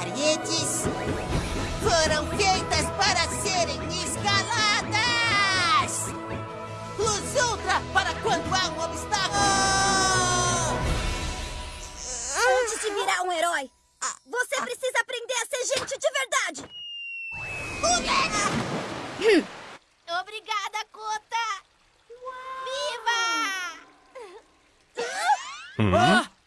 paredes foram feitas para serem escaladas! Luz Ultra para quando há um obstáculo! Antes de virar um herói, você precisa aprender a ser gente de verdade. Hum. Obrigada, Kota! Viva! Hum? Ah!